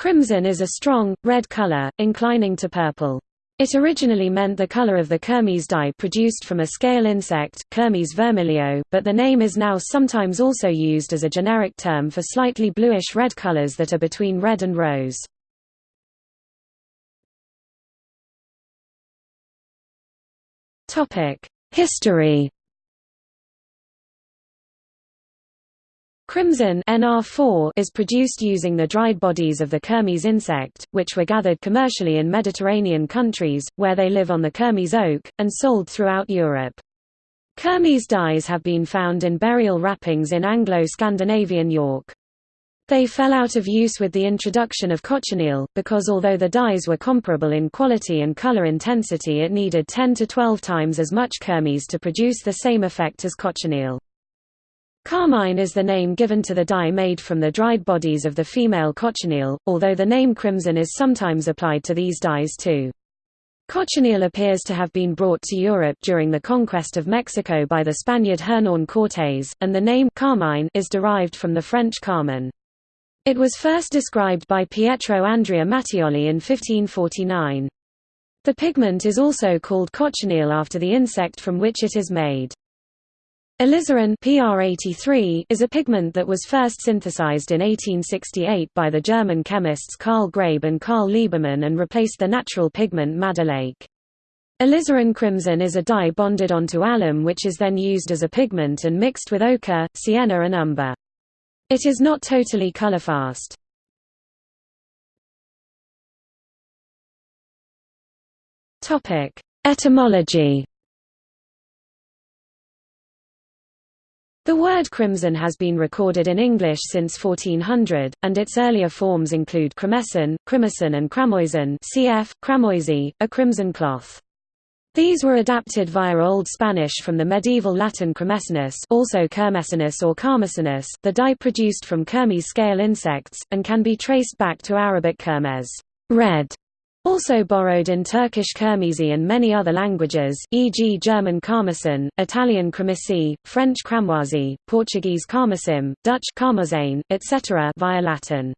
Crimson is a strong, red color, inclining to purple. It originally meant the color of the kermes dye produced from a scale insect, Kermes vermilio, but the name is now sometimes also used as a generic term for slightly bluish-red colors that are between red and rose. History Crimson NR4 is produced using the dried bodies of the Kermes insect, which were gathered commercially in Mediterranean countries, where they live on the Kermes oak, and sold throughout Europe. Kermes dyes have been found in burial wrappings in Anglo-Scandinavian York. They fell out of use with the introduction of cochineal, because although the dyes were comparable in quality and color intensity it needed 10 to 12 times as much Kermes to produce the same effect as cochineal. Carmine is the name given to the dye made from the dried bodies of the female cochineal, although the name crimson is sometimes applied to these dyes too. Cochineal appears to have been brought to Europe during the conquest of Mexico by the Spaniard Hernán Cortés, and the name carmine is derived from the French carmin. It was first described by Pietro Andrea Mattioli in 1549. The pigment is also called cochineal after the insect from which it is made. Alizarin PR83 is a pigment that was first synthesized in 1868 by the German chemists Karl Graebe and Karl Liebermann and replaced the natural pigment madder lake. Alizarin crimson is a dye bonded onto alum which is then used as a pigment and mixed with ochre, sienna and umber. It is not totally colorfast. Etymology The word crimson has been recorded in English since 1400, and its earlier forms include crimesen, crimison and cramoisen cf. cramoisi, a crimson cloth. These were adapted via Old Spanish from the medieval Latin crimesinus also kermesinus or carmesinus, the dye produced from kermes scale insects, and can be traced back to Arabic kermes red", also borrowed in Turkish Kermesi and many other languages e.g. German Karmesin, Italian Cremisi, French Cramoisi, Portuguese Carmesim, Dutch Karmozijn, etc. via Latin.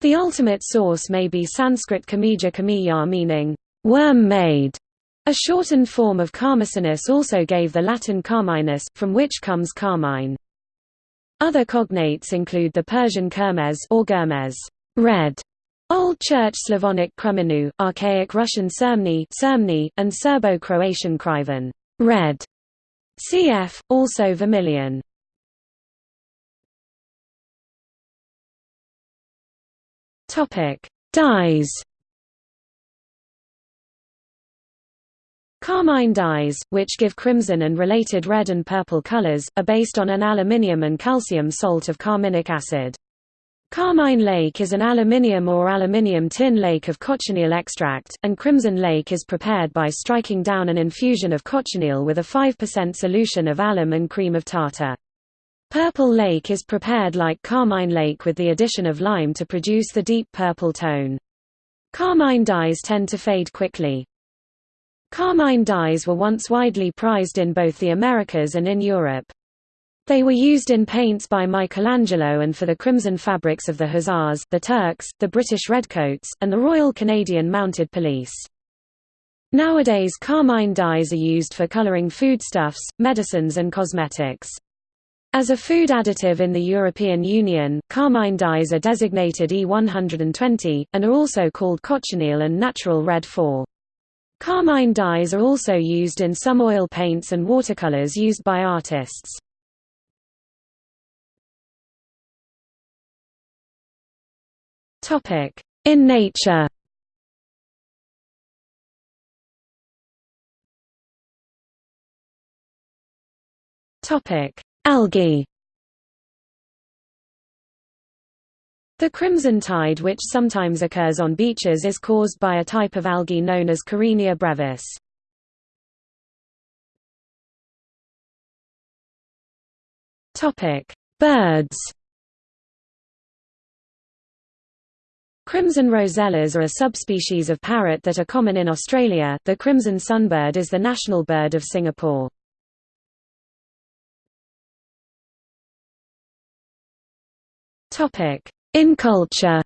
The ultimate source may be Sanskrit Kamija Kamiya meaning, worm-made. A shortened form of Carmesinus also gave the Latin Carminus, from which comes carmine. Other cognates include the Persian Kermes or Germes red", Old Church Slavonic Kremenu, Archaic Russian Sermny, and Serbo-Croatian Kriven red. Cf. also vermilion. Topic: Dyes. Carmine dyes, which give crimson and related red and purple colors, are based on an aluminium and calcium salt of carminic acid. Carmine Lake is an aluminium or aluminium tin lake of cochineal extract, and Crimson Lake is prepared by striking down an infusion of cochineal with a 5% solution of alum and cream of tartar. Purple Lake is prepared like Carmine Lake with the addition of lime to produce the deep purple tone. Carmine dyes tend to fade quickly. Carmine dyes were once widely prized in both the Americas and in Europe. They were used in paints by Michelangelo and for the crimson fabrics of the Hussars, the Turks, the British Redcoats, and the Royal Canadian Mounted Police. Nowadays carmine dyes are used for coloring foodstuffs, medicines and cosmetics. As a food additive in the European Union, carmine dyes are designated E120, and are also called cochineal and natural red 4. Carmine dyes are also used in some oil paints and watercolors used by artists. Topic: In nature. Topic: Algae. The crimson tide which sometimes occurs on beaches is caused by a type of algae known as Karenia brevis. Birds Crimson rosellas are a subspecies of parrot that are common in Australia. The crimson sunbird is the national bird of Singapore. Topic: In culture.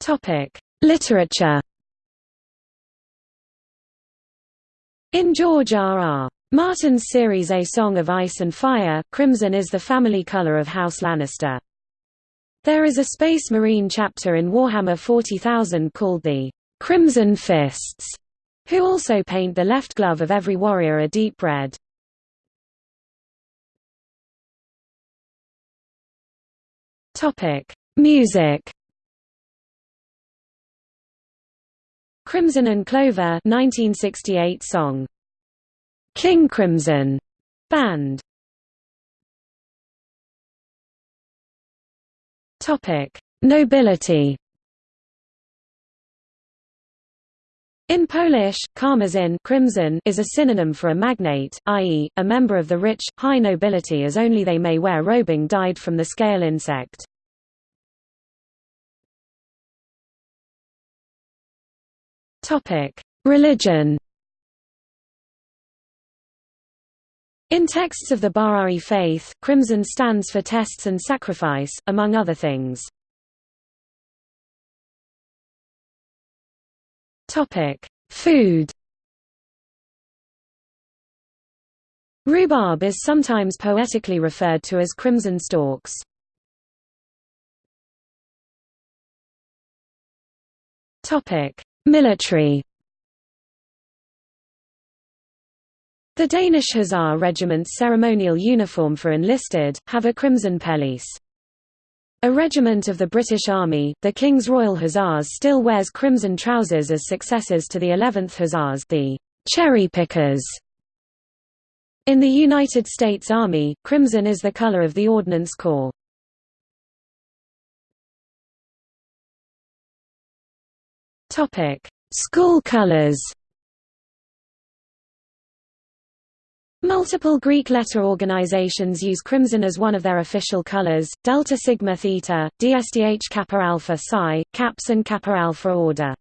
Topic: Literature. In George R. R. Martin's series A Song of Ice and Fire, crimson is the family color of House Lannister. There is a Space Marine chapter in Warhammer 40,000 called the Crimson Fists, who also paint the left glove of every warrior a deep red. Music Crimson and Clover 1968 song King Crimson Band Topic Nobility In Polish, karmazin crimson is a synonym for a magnate, i.e., a member of the rich, high nobility as only they may wear robing dyed from the scale insect. Religion In texts of the Bahá'í faith, crimson stands for tests and sacrifice, among other things. Food Rhubarb is sometimes poetically referred to as crimson stalks. Military The Danish Hussar Regiment's ceremonial uniform for enlisted, have a crimson pelisse. A regiment of the British Army, the King's Royal Hussars still wears crimson trousers as successors to the 11th Hussars the cherry pickers. In the United States Army, crimson is the color of the Ordnance Corps. School colors. Multiple Greek letter organizations use crimson as one of their official colors: Delta Sigma Theta, DSDH Kappa Alpha Psi, Caps and Kappa Alpha Order.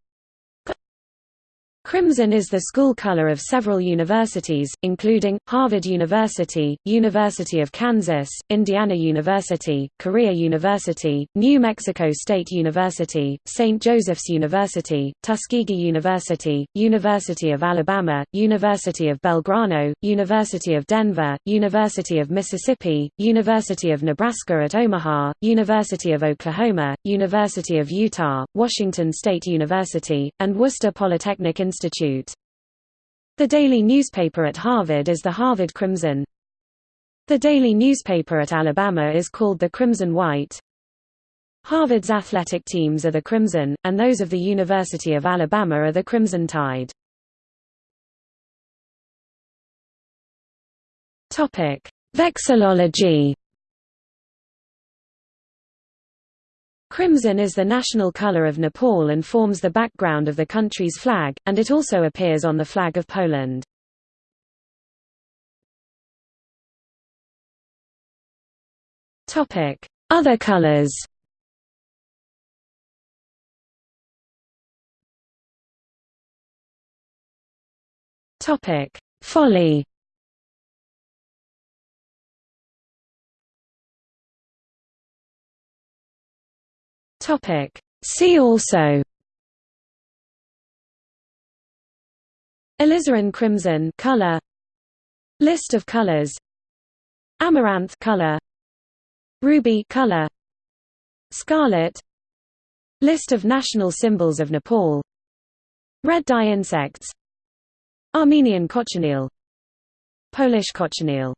Crimson is the school color of several universities, including, Harvard University, University of Kansas, Indiana University, Korea University, New Mexico State University, St. Joseph's University, Tuskegee University, University of Alabama, University of Belgrano, University of Denver, University of Mississippi, University of Nebraska at Omaha, University of Oklahoma, University of Utah, Washington State University, and Worcester Polytechnic Institute Institute. The daily newspaper at Harvard is the Harvard Crimson. The daily newspaper at Alabama is called the Crimson White. Harvard's athletic teams are the Crimson, and those of the University of Alabama are the Crimson Tide. Vexillology Crimson is the national color of Nepal and forms the background of the country's flag, and it also appears on the flag of Poland. Other colors Folly Topic. See also Alizarin crimson color. List of colors. Amaranth color. Ruby color. Scarlet. List of national symbols of Nepal. Red dye insects. Armenian cochineal. Polish cochineal